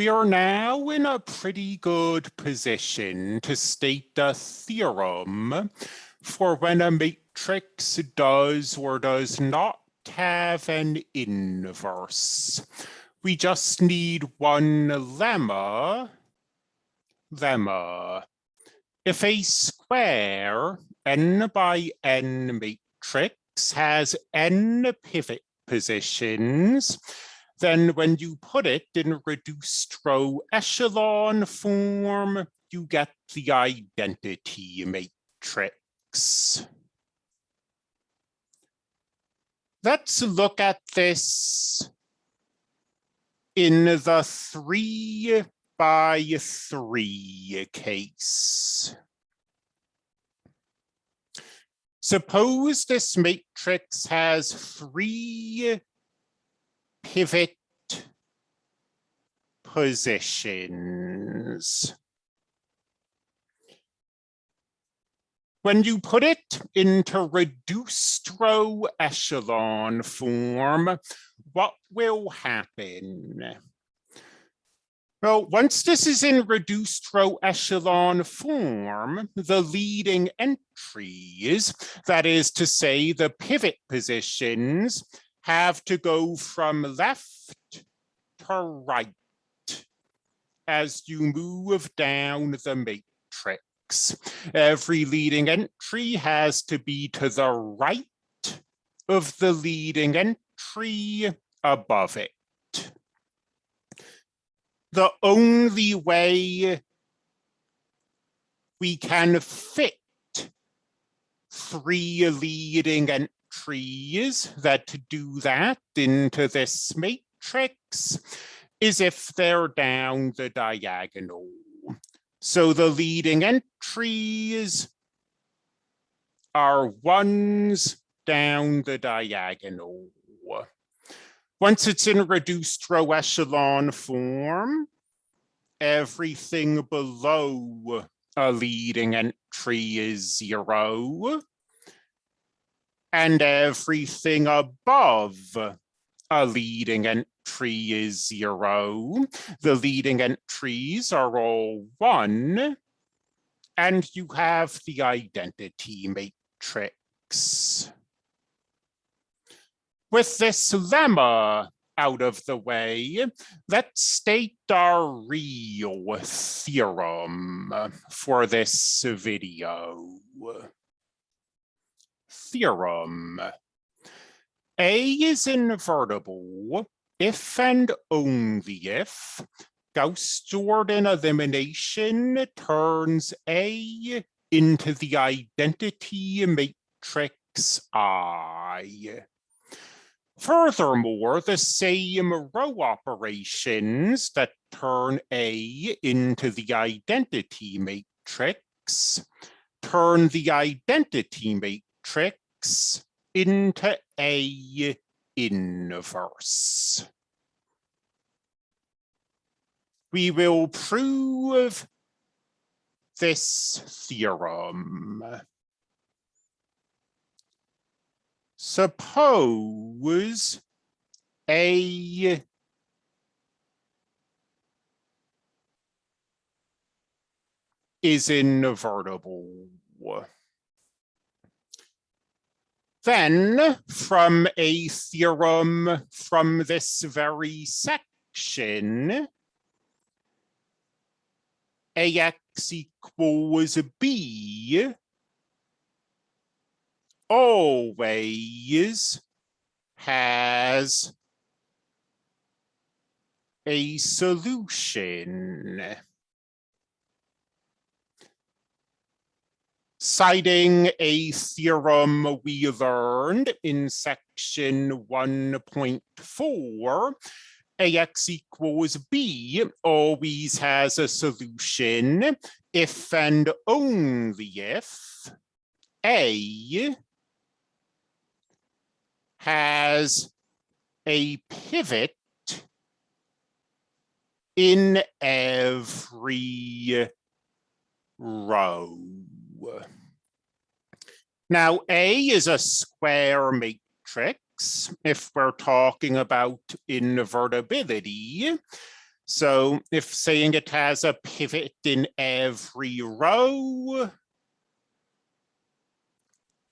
We are now in a pretty good position to state the theorem for when a matrix does or does not have an inverse. We just need one lemma, lemma. If a square n by n matrix has n pivot positions, then when you put it in reduced row echelon form, you get the identity matrix. Let's look at this in the three by three case. Suppose this matrix has three pivot positions. When you put it into reduced row echelon form, what will happen? Well, once this is in reduced row echelon form, the leading entries, that is to say the pivot positions, have to go from left to right as you move down the matrix. Every leading entry has to be to the right of the leading entry above it. The only way we can fit three leading entries that to do that into this matrix is if they're down the diagonal. So the leading entries are ones down the diagonal. Once it's in reduced row echelon form, everything below a leading entry is zero. And everything above a leading entry is zero. The leading entries are all one. And you have the identity matrix. With this lemma out of the way, let's state our real theorem for this video. Theorem. A is invertible if and only if Gauss-Jordan elimination turns A into the identity matrix I. Furthermore, the same row operations that turn A into the identity matrix turn the identity matrix into A inverse. We will prove this theorem. Suppose A is invertible. Then from a theorem from this very section, AX equals B always has a solution. Citing a theorem we learned in section 1.4, AX equals B always has a solution if and only if A has a pivot in every row. Now, A is a square matrix if we're talking about invertibility. So if saying it has a pivot in every row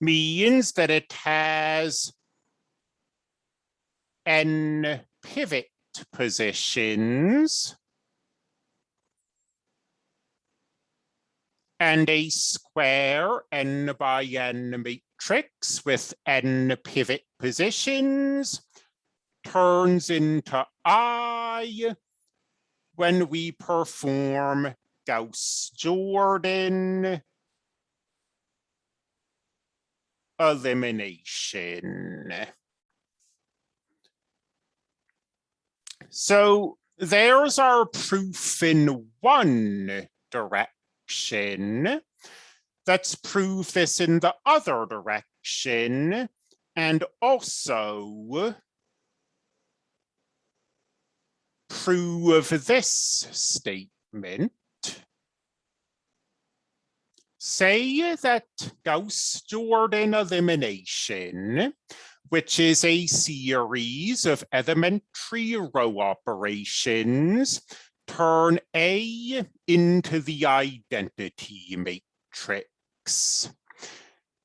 means that it has n pivot positions and a square n by n matrix with n pivot positions turns into I when we perform Gauss-Jordan elimination. So there's our proof in one direction. Let's prove this in the other direction and also prove this statement. Say that Gauss-Jordan elimination, which is a series of elementary row operations, turn A into the identity matrix.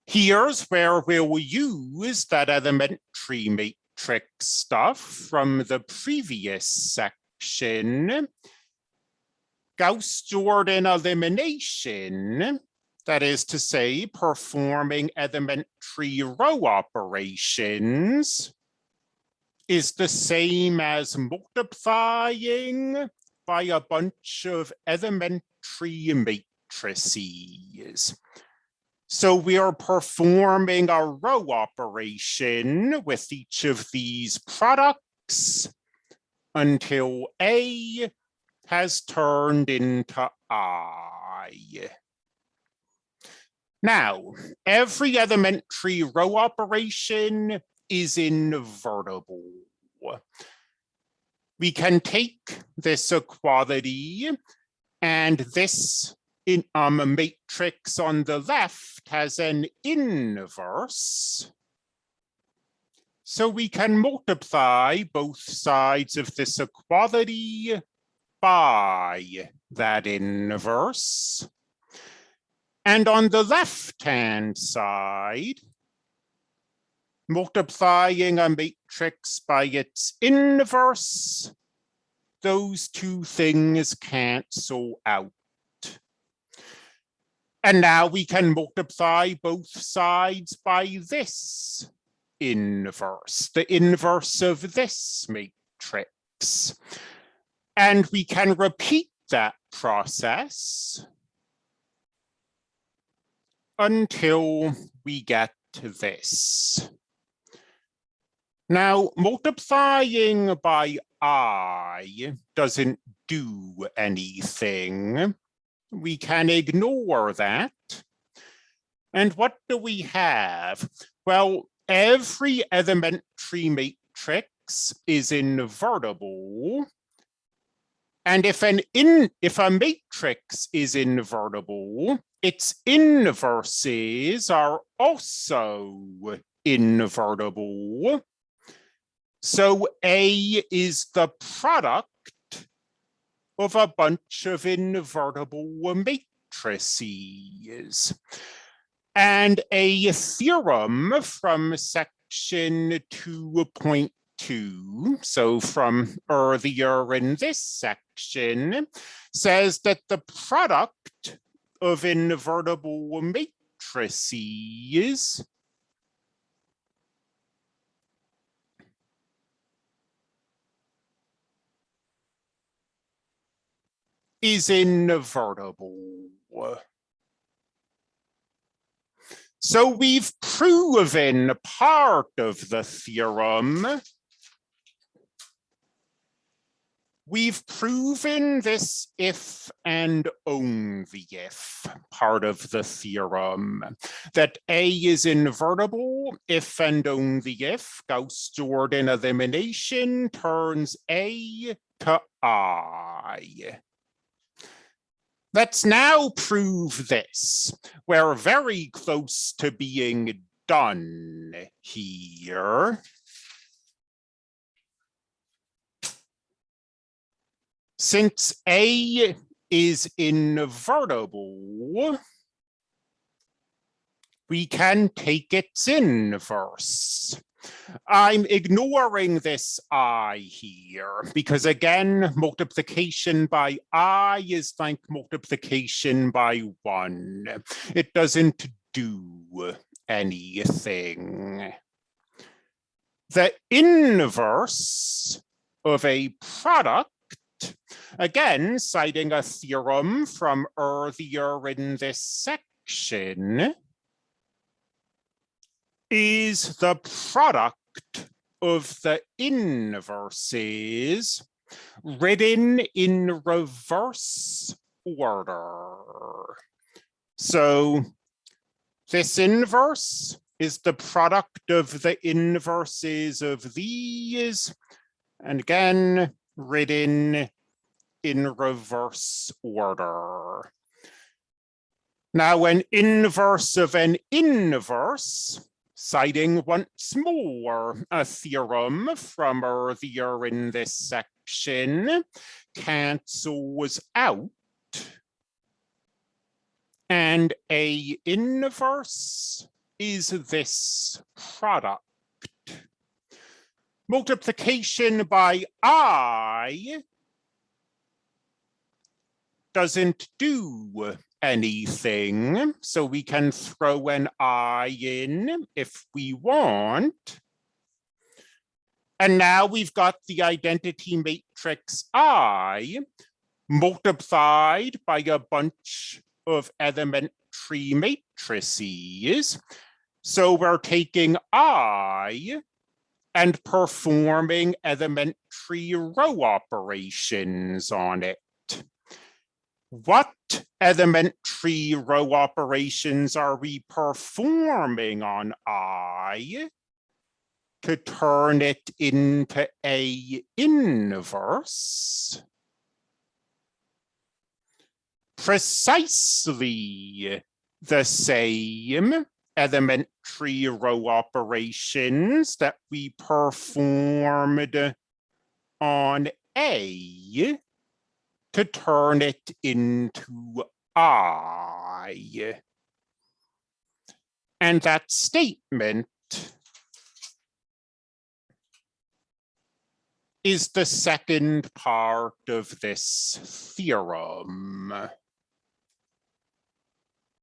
Here's where we'll use that elementary matrix stuff from the previous section. Gauss-Jordan elimination that is to say, performing elementary row operations is the same as multiplying by a bunch of elementary matrices. So we are performing a row operation with each of these products until A has turned into I. Now, every elementary row operation is invertible. We can take this equality and this in, um, matrix on the left has an inverse. So we can multiply both sides of this equality by that inverse. And on the left-hand side, multiplying a matrix by its inverse, those two things cancel out. And now we can multiply both sides by this inverse, the inverse of this matrix. And we can repeat that process until we get to this. Now, multiplying by i doesn't do anything. We can ignore that. And what do we have? Well, every elementary matrix is invertible. And if an in if a matrix is invertible, its inverses are also invertible. So A is the product of a bunch of invertible matrices. And a theorem from section 2.2, so from earlier in this section, says that the product of invertible matrices is invertible. So we've proven part of the theorem We've proven this if and only if part of the theorem that A is invertible if and only if Gauss-Jordan elimination turns A to I. Let's now prove this. We're very close to being done here. Since A is invertible, we can take its inverse. I'm ignoring this i here because again, multiplication by i is like multiplication by one. It doesn't do anything. The inverse of a product, again, citing a theorem from earlier in this section, is the product of the inverses written in reverse order. So this inverse is the product of the inverses of these, and again, written in reverse order. Now, an inverse of an inverse citing once more a theorem from earlier in this section, cancels out. And a inverse is this product. Multiplication by i doesn't do anything. So we can throw an I in if we want. And now we've got the identity matrix I multiplied by a bunch of elementary matrices. So we're taking I and performing elementary row operations on it. What elementary row operations are we performing on I to turn it into a inverse? Precisely the same elementary row operations that we performed on A to turn it into I. And that statement is the second part of this theorem.